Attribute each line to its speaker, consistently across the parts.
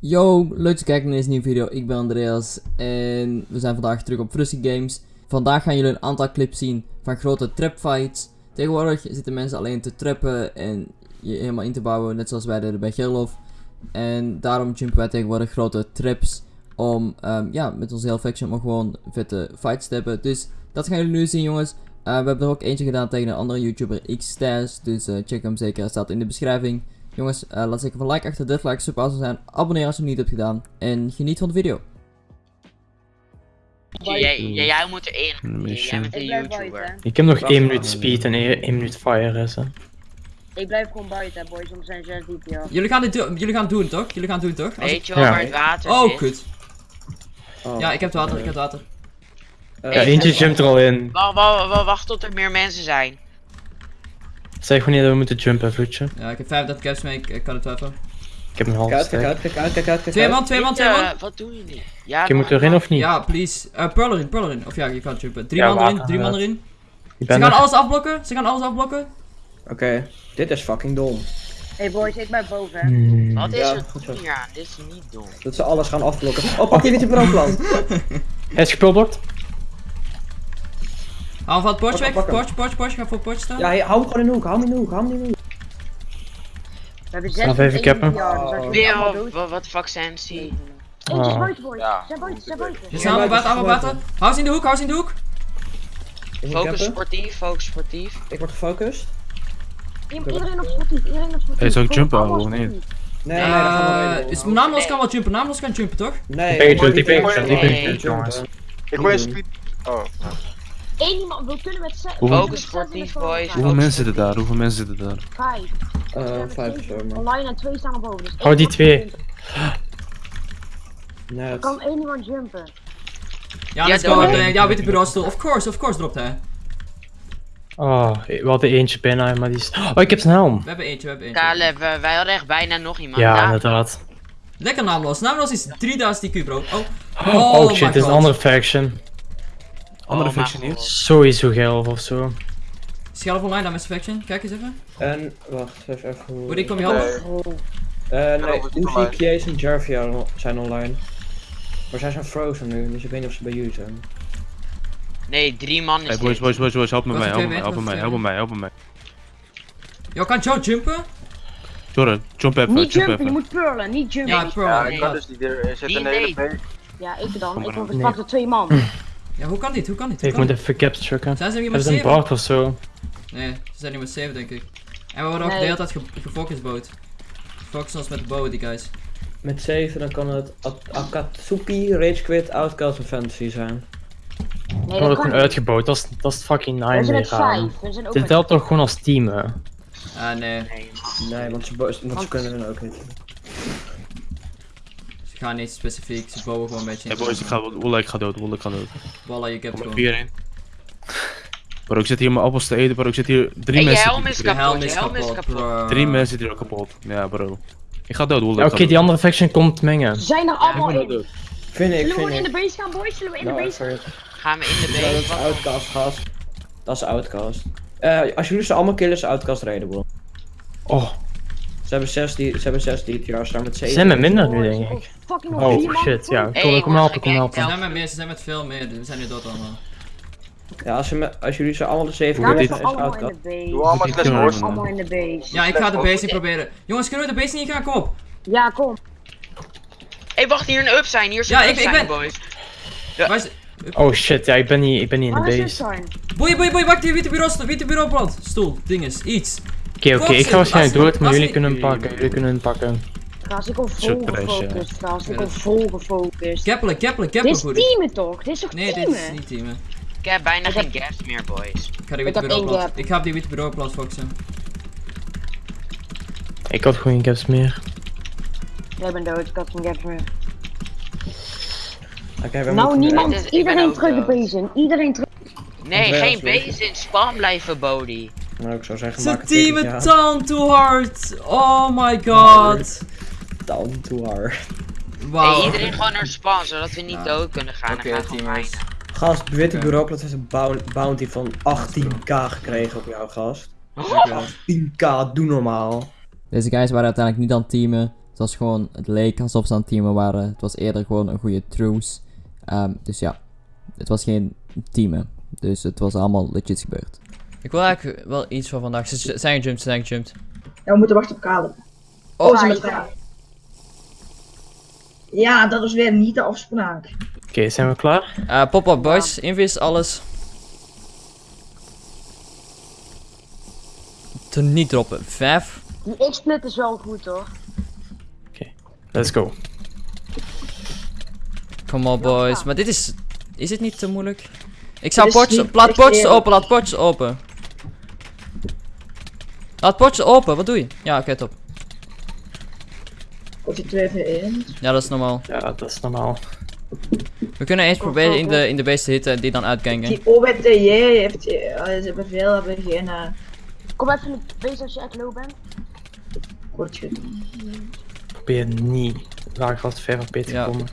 Speaker 1: Yo, leuk dat je kijkt naar deze nieuwe video. Ik ben Andreas en we zijn vandaag terug op Frusty Games. Vandaag gaan jullie een aantal clips zien van grote trapfights. Tegenwoordig zitten mensen alleen te trappen en je helemaal in te bouwen, net zoals wij deden bij Gerlof. En daarom jumpen wij tegenwoordig grote traps om ehm, ja, met onze hele faction om gewoon vette fights te hebben. Dus dat gaan jullie nu zien jongens. Eh, we hebben er ook eentje gedaan tegen een andere YouTuber, X-Stash, dus eh, check hem zeker, staat in de beschrijving. Jongens, eh, laat zeker van like achter, dit like, super awesome zijn. Abonneer als je het niet hebt gedaan. En geniet van de video.
Speaker 2: Jij, jij, jij moet erin.
Speaker 3: Een
Speaker 2: Jij bent een YouTuber.
Speaker 4: Ik heb nog
Speaker 3: Wacht
Speaker 4: 1
Speaker 3: maar.
Speaker 4: minuut speed en 1 minuut fire is hè.
Speaker 5: Ik blijf gewoon buiten, boys, want zijn 6 diep.
Speaker 1: Jullie gaan, dit do- jullie gaan het doen toch? Jullie gaan doen toch? Als
Speaker 2: Weet je wel
Speaker 4: Ja.
Speaker 2: waar het water
Speaker 1: Oh,
Speaker 2: zit?
Speaker 1: kut. Ja, ik heb het water, ik heb het water.
Speaker 4: Ja, eentje jumpt er al in.
Speaker 2: Wacht, wacht, wacht, wacht tot er meer mensen zijn.
Speaker 4: Zeg wanneer dat we moeten jumpen, voetje.
Speaker 1: Ja, ik heb 35 caps mee, ik, ik kan het wel even.
Speaker 4: Ik heb een half
Speaker 3: Kijk uit, kijk uit, kijk uit, kijk uit, kijk
Speaker 1: Twee man, twee man, twee man.
Speaker 2: je, Wat doen jullie? Ja,
Speaker 4: Je moet erin of niet?
Speaker 1: Ja, please. Eh pearl erin, pearl erin. Of ja, je kan jumpen. Drie
Speaker 4: Ja,
Speaker 1: man erin, drie man erin. Ze gaan alles afblokken, ze gaan alles afblokken.
Speaker 3: Oké, dit is fucking dom.
Speaker 5: Hey boys, ik ben boven, hè.
Speaker 4: Hmm.
Speaker 2: Wat is
Speaker 3: Ja,
Speaker 2: er
Speaker 3: goed
Speaker 2: hier aan? Dit is niet dom.
Speaker 3: Dat ze alles gaan afblokken. Oh, pak die witte brandplant.
Speaker 4: Hij is gepulbord.
Speaker 1: Hou van het
Speaker 3: hem,
Speaker 1: weg, potje, potje, potje, ga voor het potje staan.
Speaker 3: Ja, hey, hou hem gewoon in de hoek, hou hem in de hoek, hou hem in de hoek.
Speaker 5: We hebben
Speaker 4: Snap
Speaker 5: 6
Speaker 4: even cappen.
Speaker 5: dus allemaal
Speaker 2: wat, fuck sensie.
Speaker 5: Eentje is
Speaker 4: Oh.
Speaker 5: buiten, boys.
Speaker 2: Ja.
Speaker 5: Ze zijn buiten, ze zijn buiten.
Speaker 1: Ze zijn allemaal buiten, allemaal buiten. Hou ze in de hoek, hou ze in de hoek.
Speaker 2: Focus sportief, focus sportief.
Speaker 3: Ik word gefocust.
Speaker 5: Iedereen op sportief, iedereen op sportief.
Speaker 6: Ik
Speaker 5: Gewoon
Speaker 6: jumpen, of niet?
Speaker 3: Nee, nee, dat gaan we
Speaker 1: Eh, is kan wel jumpen, naamloos kan jumpen toch?
Speaker 3: Nee,
Speaker 4: Ik ben
Speaker 3: ik
Speaker 4: ben ik ben.
Speaker 7: Ik hoor je. Oh,
Speaker 5: Eén iemand, we kunnen met 6.
Speaker 6: Hoeveel-
Speaker 2: Focus sportief, boys.
Speaker 6: Hoeveel mensen zitten daar? Hoeveel mensen zitten daar?
Speaker 5: Vijf.
Speaker 3: Eh, vijf.
Speaker 5: Online en twee staan er boven. Dus
Speaker 4: Hou
Speaker 5: één
Speaker 4: die twee.
Speaker 3: Nee,
Speaker 5: Er
Speaker 3: het-
Speaker 5: kan één iemand jumpen.
Speaker 1: Ja,
Speaker 2: Ja,
Speaker 1: let's go. Eh, Ja, witte bureau stil. Of course, of course dropt hij.
Speaker 4: Oh, we hadden eentje bijna, maar die is... Oh, ik heb zijn helm.
Speaker 1: We hebben eentje, we hebben eentje.
Speaker 2: Caleb, we- wij hadden echt bijna nog iemand.
Speaker 4: Ja,
Speaker 2: Daar-
Speaker 4: inderdaad.
Speaker 1: Lekker naamloos. Naamloos is 3000 IQ bro. Oh.
Speaker 4: Oh, shit,
Speaker 1: my
Speaker 4: dit is een andere faction.
Speaker 6: Andere
Speaker 2: Oh,
Speaker 6: faction hier?
Speaker 4: Sowieso geil of zo.
Speaker 1: Schelp online, dan met faction. Kijk eens even.
Speaker 3: En, wacht, even even hoe...
Speaker 1: Ik kom je helpen.
Speaker 7: nee.
Speaker 3: Eh, nee. Uzi, Kies en Jarvia zijn online. Maar zij zijn frozen nu, dus ik weet niet of ze bij jullie zijn.
Speaker 2: Nee, drie man is
Speaker 6: Hey boys, boys, boys, boys, help me mij, help me help me mij, help
Speaker 1: het
Speaker 6: me mij, help me mij.
Speaker 1: Yo, kan Joe jumpen?
Speaker 6: Jorre, jump even,
Speaker 5: Niet
Speaker 6: jump
Speaker 5: jumpen, je moet purlen, niet jumpen.
Speaker 1: Ja,
Speaker 5: Ja.
Speaker 7: Ja, ik kan dus niet. Er zit een hele. B.
Speaker 5: ik dan. Ik word
Speaker 4: Nee.
Speaker 5: gepakt door twee man.
Speaker 1: Ja, hoe kan dit? Hoe kan dit? Hoe
Speaker 4: Ik
Speaker 1: kan
Speaker 4: moet
Speaker 1: dit?
Speaker 4: even caps checken.
Speaker 1: Zijn ze hier
Speaker 4: Hebben
Speaker 1: met
Speaker 4: ze een
Speaker 1: 7?
Speaker 4: bard of zo?
Speaker 1: Nee, ze zijn hier met 7 denk ik. En we worden ook
Speaker 5: Nee.
Speaker 1: de hele tijd ge gefocust boot. Focussen ons met de bow, die guys.
Speaker 3: Met 7 dan kan het Ak- Akatsuki, Rage Quit, Outcast en Fantasy zijn.
Speaker 5: Nee, dat
Speaker 4: gewoon
Speaker 5: niet.
Speaker 4: uitgebouwd, dat is, dat is fucking
Speaker 5: We zijn
Speaker 4: nine
Speaker 5: met
Speaker 4: gaan.
Speaker 5: vijf. We zijn ook
Speaker 4: Dit telt toch gewoon als team, hè?
Speaker 1: Ah, nee.
Speaker 2: Nee,
Speaker 3: want ze, want kunnen hun ook niet.
Speaker 1: Ze gaan niet specifiek, ze bouwen gewoon een beetje.
Speaker 6: Hey boys, ik ga, Wolle, ik ga dood, Wolle, ik ga dood.
Speaker 1: Wallah, je hebt gewoon.
Speaker 6: vier in. Bro, ik zit hier mijn appels te eten, bro, ik zit hier drie
Speaker 2: Hey, je
Speaker 6: mensen.
Speaker 2: helm
Speaker 6: die-
Speaker 2: is
Speaker 1: helm
Speaker 2: kapot,
Speaker 1: is
Speaker 2: je helm is
Speaker 1: kapot,
Speaker 2: kapot.
Speaker 1: bro.
Speaker 6: Drie mensen zitten hier ook kapot. Ja, bro. Ik ga dood, Wolle.
Speaker 4: Ja,
Speaker 6: ik
Speaker 4: oké,
Speaker 6: ga
Speaker 4: die andere faction komt mengen.
Speaker 5: Ze zijn er
Speaker 6: ik
Speaker 5: allemaal
Speaker 6: ben
Speaker 5: in.
Speaker 3: Vind ik,
Speaker 5: Zullen we in
Speaker 3: ik.
Speaker 5: de base gaan, boys? Zullen we in de
Speaker 3: Nou,
Speaker 5: base gaan?
Speaker 2: Gaan we in de
Speaker 3: Ja, dat is
Speaker 2: base?
Speaker 3: Outcast, gast. Dat is Outcast. Eh, als jullie ze allemaal killen, is Outcast redable.
Speaker 4: Oh,
Speaker 3: Ze hebben 6 die, ze hebben 6 die jaar staan met
Speaker 4: ze
Speaker 3: 7.
Speaker 4: zijn met minder nu, denk
Speaker 5: oh,
Speaker 4: ik. Oh
Speaker 5: man.
Speaker 4: shit, ja.
Speaker 2: Hey,
Speaker 4: Kom, kom helpen, kom
Speaker 2: kijk,
Speaker 1: Ze
Speaker 4: helpen.
Speaker 1: zijn met meer, ze zijn met veel meer, we zijn nu dood allemaal.
Speaker 3: Ja, als, ze me- als jullie ze allemaal de 7
Speaker 5: Gaan
Speaker 3: killen,
Speaker 5: we
Speaker 3: is
Speaker 5: allemaal in de base.
Speaker 7: Doe allemaal slash horse.
Speaker 5: in de base.
Speaker 1: Ja, ik ga de base niet proberen. Jongens, kunnen we de base niet gaan? Kom op.
Speaker 5: Ja, kom.
Speaker 2: hey, wacht, hier een up zijn, hier is
Speaker 1: Ja,
Speaker 2: een
Speaker 1: ik-
Speaker 2: up
Speaker 1: ik
Speaker 2: zijn,
Speaker 1: ben-
Speaker 2: boys.
Speaker 4: Oh shit, ja, ik ben niet, ik ben niet in
Speaker 5: Waar
Speaker 4: de base.
Speaker 5: zijn?
Speaker 1: Boeie, boeie, boeie, wacht, die witte bureau, witte bureau brand. Stoel, dinges, iets.
Speaker 4: Oké, oké, ik ga waarschijnlijk dood, maar jullie kunnen hem pakken, jullie kunnen hem pakken.
Speaker 5: Gast, ik ben vol gefocust, gast. Ik
Speaker 1: dat-
Speaker 5: vol gefocust.
Speaker 1: Keppelen, keppelen,
Speaker 5: Dit
Speaker 1: keppelen
Speaker 5: is
Speaker 1: goed.
Speaker 5: teamen toch? Dit is toch
Speaker 1: Nee, dit
Speaker 5: teamen?
Speaker 1: is niet teamen.
Speaker 2: Ik heb bijna geen gas meer, boys.
Speaker 1: Ik ga die
Speaker 5: Ik
Speaker 1: witte bureau. Ik ga op die witte bureau brand focussen.
Speaker 4: Ik had gewoon geen caps meer.
Speaker 5: Jij bent dood, ik had geen gap meer.
Speaker 3: Oké, we
Speaker 5: Nou, niemand.
Speaker 2: Is- ben
Speaker 5: Iedereen terug de
Speaker 2: dood.
Speaker 5: base in. Iedereen terug.
Speaker 2: Nee, geen
Speaker 3: weet je.
Speaker 2: base in spam blijven, Bodie.
Speaker 3: Nou, ik zou zeggen, het
Speaker 1: down too hard. Oh my god.
Speaker 3: Down to hard.
Speaker 1: Wauw.
Speaker 2: Hey, iedereen gewoon naar spam, zodat we niet
Speaker 1: Ja.
Speaker 2: dood kunnen gaan.
Speaker 1: Oké,
Speaker 2: we
Speaker 1: teamers.
Speaker 2: reinen.
Speaker 3: Gast, witte
Speaker 1: Oké.
Speaker 3: bureauplaats heeft een bou- bounty van 18k gekregen op jou, gast.
Speaker 1: Dankjewel.
Speaker 3: 10k, doe normaal.
Speaker 1: Deze guys waren uiteindelijk niet aan het teamen. Het was gewoon, het leek alsof ze aan het teamen waren. Het was eerder gewoon een goede truce. Ehm, dus ja, het was geen teamen. Dus het was allemaal legit gebeurd. Ik wil eigenlijk wel iets van vandaag. Ze zijn gejumpt, ze zijn gejumpt.
Speaker 7: Ja, we moeten wachten op Caleb.
Speaker 1: Oh,
Speaker 7: Oh, ze
Speaker 5: ja,
Speaker 7: met elkaar. Ja, dat is weer niet de afspraak.
Speaker 4: Oké, zijn we klaar?
Speaker 1: Eh, Pop-up boys, invis, alles. Te niet droppen. Vijf.
Speaker 5: Die X-split is wel goed hoor.
Speaker 4: Let's go.
Speaker 1: Kom op boys. Maar dit is... Is het niet te moeilijk? Ik zou
Speaker 7: Dit niet
Speaker 1: Laat
Speaker 7: eerlijk.
Speaker 1: open, laat potjes open. Laat potjes open, wat doe je? Ja, oké, top.
Speaker 7: Komt die 2 v 1
Speaker 1: Ja, dat is normaal.
Speaker 4: Ja, dat is normaal.
Speaker 1: We kunnen eens proberen in de, in de base te hitten en die dan uitgangen.
Speaker 7: Die OWTJ heeft, eh, ze hebben veel, hebben geen uh,
Speaker 5: Kom even in de base als je echt low bent.
Speaker 7: kort gedaan.
Speaker 4: Probeer niet lager als 5 op te
Speaker 1: Ja.
Speaker 4: komen.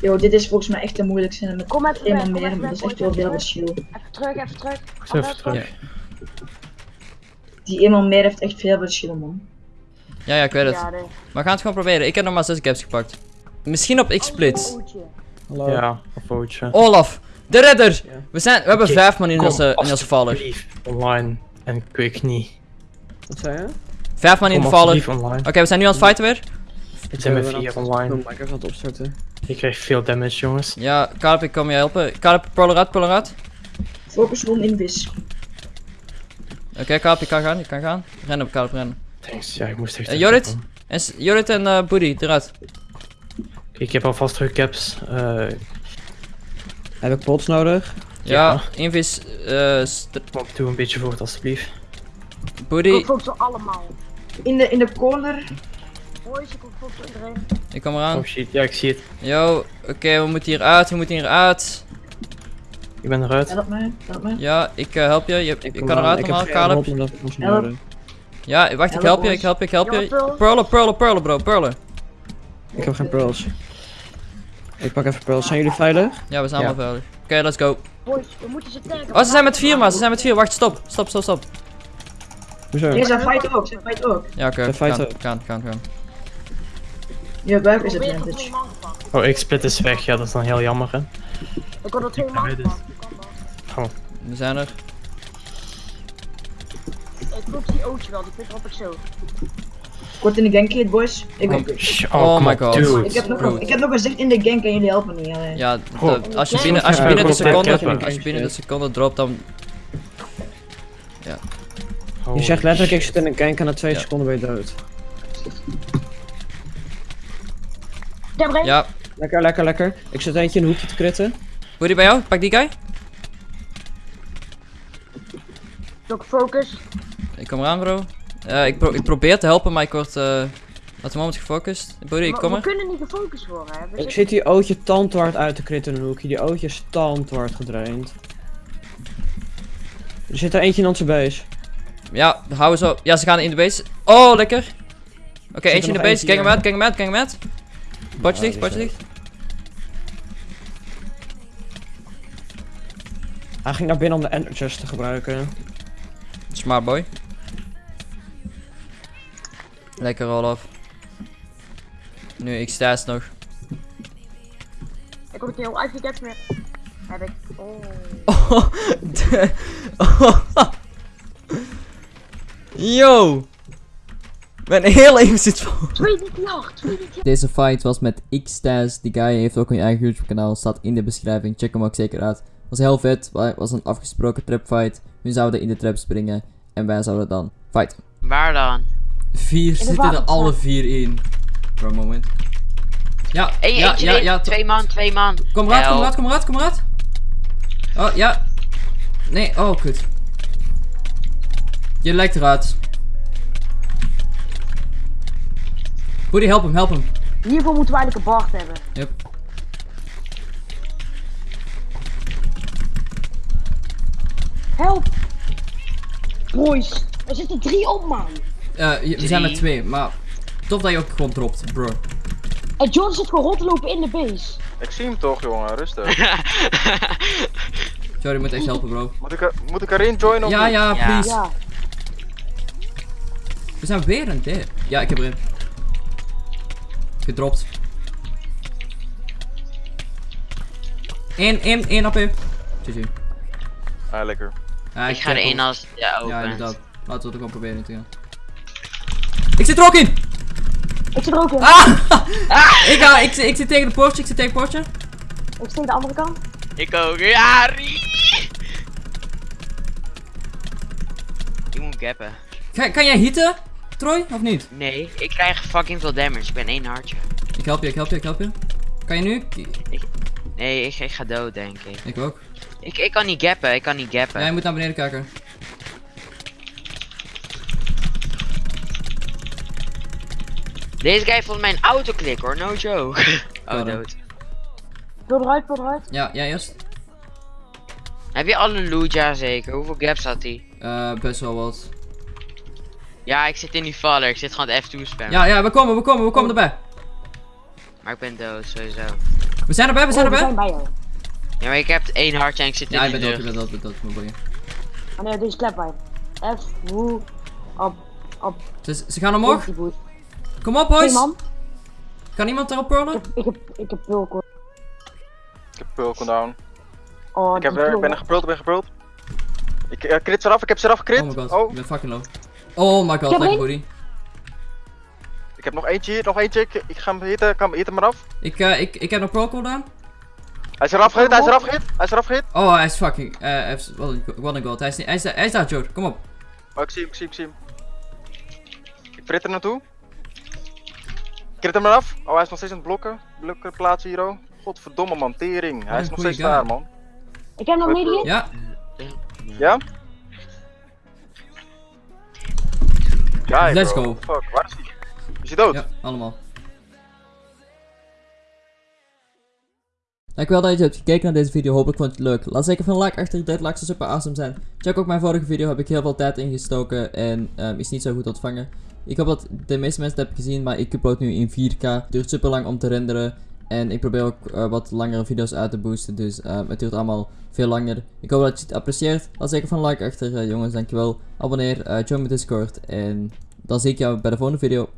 Speaker 7: Yo, dit is volgens mij echt de moeilijkste. En met
Speaker 5: Kom even
Speaker 7: meer,
Speaker 5: even
Speaker 7: maar
Speaker 5: weg,
Speaker 7: dat is echt wel veel
Speaker 5: even
Speaker 7: verschil.
Speaker 5: Even terug, even terug.
Speaker 4: Even terug.
Speaker 7: Die eenmaal meer heeft echt veel verschil, man.
Speaker 1: Ja, ja, ik weet het.
Speaker 5: Ja, nee.
Speaker 1: Maar we gaan het gewoon proberen. Ik heb nog maar 6 caps gepakt. Misschien op X-split.
Speaker 5: Ootje.
Speaker 3: Hallo.
Speaker 4: Ja, of vootje.
Speaker 1: Olaf, de redder!
Speaker 3: Ja.
Speaker 1: We, zijn, we hebben
Speaker 4: Oké,
Speaker 1: vijf man in
Speaker 4: Kom,
Speaker 1: onze, in onze
Speaker 4: alsjeblieft, online. En quick niet.
Speaker 3: Wat zei je?
Speaker 1: Vijf man in de
Speaker 4: online.
Speaker 1: Oké, we zijn nu aan het fighten weer.
Speaker 4: Ik zijn met vier online.
Speaker 3: Ik ben het opstarten.
Speaker 4: Ik krijg veel damage, jongens.
Speaker 1: Ja, Kalip, ik kom je helpen. Eruit, pull eruit.
Speaker 7: Focus rond invis.
Speaker 1: Oké, Kalip, je kan gaan, je kan gaan. Rennen op Kalip, rennen.
Speaker 4: Thanks, ja, ik moest echt...
Speaker 1: Eh,
Speaker 4: even
Speaker 1: Jorrit? En Jorrit en eh Boody, eruit.
Speaker 4: Ik heb alvast terug caps. Eh,
Speaker 3: Heb ik pots nodig?
Speaker 1: Ja,
Speaker 4: Ja.
Speaker 1: invis, eh, st-
Speaker 4: kom, doe een beetje voort, alsjeblieft.
Speaker 1: Boody,
Speaker 5: Ik focus op allemaal.
Speaker 7: In de, in de corner.
Speaker 5: Boys, ik op iedereen.
Speaker 1: ik kom eraan.
Speaker 4: Oh shit, ja, ik zie het.
Speaker 1: Yo, oké, we moeten hier uit, we moeten hier uit.
Speaker 4: Ik ben eruit.
Speaker 7: Help mij, help mij.
Speaker 1: Ja, ik eh, help je, je,
Speaker 3: kom
Speaker 1: kan eruit
Speaker 3: Ik
Speaker 1: normaal,
Speaker 3: ik
Speaker 7: Help.
Speaker 3: nodig.
Speaker 1: Ja, wacht, ik
Speaker 7: Help
Speaker 1: je, ik help je, ik help je.
Speaker 5: pearl.
Speaker 1: Pearlen, pearlen, pearlen bro, pearlen.
Speaker 3: Ik heb geen pearls. Ik pak even pearls. Zijn jullie veilig?
Speaker 1: Ja, we zijn
Speaker 4: Ja.
Speaker 1: allemaal veilig. Oké, let's go.
Speaker 5: Boys, we moeten ze taggen.
Speaker 1: Oh, ze zijn met vier man, ze zijn met vier. Wacht, stop. Stop, stop, stop.
Speaker 3: Hoezo?
Speaker 7: Nee, ze fight ook, ze fight ook.
Speaker 1: Ja, oké,
Speaker 3: Ze
Speaker 1: gaan, gaan, gaan, gaan.
Speaker 7: Je buik is advantage.
Speaker 4: Oh, ik split is weg. Ja, dat is dan heel jammer, hè.
Speaker 5: Ik had er twee man
Speaker 1: We zijn er.
Speaker 5: Ik focus die ootje wel, die op ik zo.
Speaker 7: Kort in de gank boys. Ik,
Speaker 1: Oh
Speaker 4: kom
Speaker 1: my god.
Speaker 4: dude.
Speaker 7: ik, heb nog,
Speaker 1: Rude.
Speaker 7: ik heb nog gezegd in de gank en jullie helpen niet. Alleen.
Speaker 1: Ja, de- als je
Speaker 5: Ja,
Speaker 1: binnen, als je
Speaker 4: ja,
Speaker 1: binnen de
Speaker 4: ja,
Speaker 1: seconde,
Speaker 4: ja,
Speaker 1: als je binnen de seconde dropt, dan...
Speaker 4: Holy
Speaker 3: Je zegt letterlijk, ik zit in een gank en na twee
Speaker 1: Ja.
Speaker 3: seconden ben je dood.
Speaker 5: Een.
Speaker 1: Ja,
Speaker 3: Lekker, lekker, lekker. Ik zit eentje in een hoekje te kritten.
Speaker 1: hoe die bij jou? Pak die guy.
Speaker 5: Ook focus.
Speaker 1: Ik kom eraan, bro. Eh, ik, pro ik probeer te helpen, maar ik word eh op het moment gefocust. Buddy, ik
Speaker 5: Maar
Speaker 1: kom
Speaker 5: we
Speaker 1: er.
Speaker 5: kunnen niet gefocust worden, hè. We
Speaker 3: Ik zit die ootje tandhard uit te kritten in een hoekje. Die ootje is tandhard gedraind. Er zit er eentje in onze base.
Speaker 1: Ja, hou zo. Ja, ze gaan in de base. Oh, lekker. Oké, eentje in de base. Kijk hem uit, kijk hem uit, kijk hem uit. Potje
Speaker 3: Ja,
Speaker 1: dicht, potje dicht.
Speaker 3: Hij ging naar binnen om de ender chest te gebruiken.
Speaker 1: Smart boy. Lekker Olaf. Nu, ik sta nog.
Speaker 5: Ik heb een heel uitgeketst meer. Heb ik. Oh.
Speaker 1: Oh, de- Yo! Mijn hele aim zit vol.
Speaker 5: 2 niet hard, 2 niet
Speaker 1: Deze fight was met Xtaz. Die guy heeft ook een eigen YouTube kanaal. Staat in de beschrijving. Check hem ook zeker uit. Was heel vet. wa- Was een afgesproken trap fight. We zouden in de trap springen. En wij zouden dan fighten.
Speaker 2: Waar dan?
Speaker 1: Vier
Speaker 5: zitten er alle
Speaker 1: vier in. Voor een moment. Ja,
Speaker 2: Eén,
Speaker 1: ja, ja, ja.
Speaker 2: twee man, twee man.
Speaker 1: Kom eruit, kom eruit, kom eruit, kom eruit. Oh, ja. Nee, oh, kut. Je lijkt eruit. Woody, help hem, help hem.
Speaker 5: Hiervoor moeten we eigenlijk een Bart hebben.
Speaker 1: Yep.
Speaker 5: Help! Boys, er zitten drie op, man.
Speaker 1: Eh, je- we zijn met twee, maar tof dat je ook gewoon dropt, bro.
Speaker 5: En John zit gewoon rond te lopen in de base.
Speaker 8: Ik zie hem toch, jongen, rustig.
Speaker 1: Sorry, je moet echt helpen, bro.
Speaker 8: Moet ik, er, moet ik erin joinen
Speaker 1: Ja, ja,
Speaker 2: Ja.
Speaker 1: please.
Speaker 5: Ja.
Speaker 1: We zijn weer een dip. Ja, ik heb erin. gedropt. 1, 1, 1 AP. GG.
Speaker 8: Ah, lekker.
Speaker 1: Ja,
Speaker 2: Ik ga er één als ja, open.
Speaker 1: Ja, inderdaad. Laten we het gewoon proberen te gaan. Ik zit er ook in!
Speaker 5: Ik zit er ook in.
Speaker 1: Ah! ik, ga, ik, zit- ik zit tegen de poortje, ik zit tegen het poortje.
Speaker 5: Ik steek de andere kant.
Speaker 2: Ik ook. Ja! Ik moet gappen.
Speaker 1: Kan, kan jij hitten, Troy, of niet?
Speaker 2: Nee, ik krijg fucking veel damage. Ik ben één hartje.
Speaker 1: Ik help je, ik help je, ik help je. Kan je nu? K-
Speaker 2: Nee, ik, ik ga dood, denk ik.
Speaker 1: Ik ook.
Speaker 2: ik. Ik kan niet gappen, ik kan niet gappen.
Speaker 1: Ja, je moet naar beneden kijken.
Speaker 2: Deze guy heeft volgens mij een autoklik hoor, no joke.
Speaker 1: Ja,
Speaker 2: oh, dood.
Speaker 5: Vul eruit.
Speaker 1: Ja, jij eerst.
Speaker 2: Heb je alle loot? Ja, zeker. Hoeveel gaps had hij?
Speaker 1: Eh, best wel wat.
Speaker 2: Ja, ik zit in die valler. Ik zit gewoon het F2 spammen.
Speaker 1: Ja, ja, we komen, we komen, we komen erbij.
Speaker 2: Maar ik ben dood, sowieso.
Speaker 1: We zijn erbij, we zijn
Speaker 5: Oh, we
Speaker 1: erbij.
Speaker 5: zijn bij jou.
Speaker 2: Ja, maar ik heb één hartje en ik zit
Speaker 1: Ja,
Speaker 2: in
Speaker 1: je
Speaker 2: die
Speaker 1: bent dood, je
Speaker 2: lucht.
Speaker 1: bent dood, je bent dood, bent dood.
Speaker 5: Oh nee, deze klep bij. F, woe, op, op,
Speaker 1: Ze, ze gaan omhoog. Kom op, boys.
Speaker 5: man.
Speaker 1: Kan iemand erop
Speaker 5: Ik
Speaker 1: pearlen?
Speaker 5: heb, ik heb, ik heb pulko.
Speaker 8: Ik heb pulken down.
Speaker 5: Oh,
Speaker 8: Ik heb, er, ben er geprult, ik ben geprult. Ik uh, crit eraf, ik heb ze eraf gecrit.
Speaker 1: Oh my god,
Speaker 8: Oh,
Speaker 1: ik ben fucking low. Oh my god, lekker
Speaker 5: één.
Speaker 8: Ik heb nog eentje hier, nog eentje. Ik, ik ga hem hitten, kan hit hem eraf.
Speaker 1: Ik, eh, ik, ik heb nog pearl cooldown.
Speaker 8: Hij is eraf gehit, hij is eraf gehit, hij is eraf gehit.
Speaker 1: Oh, hij is fucking, eh, hij heeft- wat een, god. Hij is, niet- hij is, hij is daar, Joe. Kom op.
Speaker 8: Oh, ik zie hem, ik zie hem, ik zie hem. Ik prit er naartoe. Ik crit hem eraf. Oh, hij is nog steeds aan het blokken. Blokken plaatsen hier, oh. Godverdomme man, tering. Hij is nog steeds
Speaker 1: guy.
Speaker 8: daar, man.
Speaker 5: Ik heb nog medium.
Speaker 1: Ja,
Speaker 8: Ja? Ja,
Speaker 1: Let's
Speaker 8: bro.
Speaker 1: go.
Speaker 8: Fuck, waar is hij? Is hij dood?
Speaker 1: ja, allemaal. Dankjewel dat je hebt gekeken naar deze video, hopelijk vond je het leuk. Laat zeker van een like achter, dit likes super awesome zijn. Check ook mijn vorige video, heb ik heel veel tijd ingestoken en ehm, is niet zo goed ontvangen. Ik hoop dat de meeste mensen het hebben gezien, maar ik upload nu in 4K. Duurt super lang om te renderen. En ik probeer ook eh, wat langere video's uit te boosten, dus ehm, het duurt allemaal veel langer. Ik hoop dat je het apprecieert. Laat zeker van like achter, eh, jongens, dankjewel. Abonneer, eh, join mijn Discord en dan zie ik jou bij de volgende video.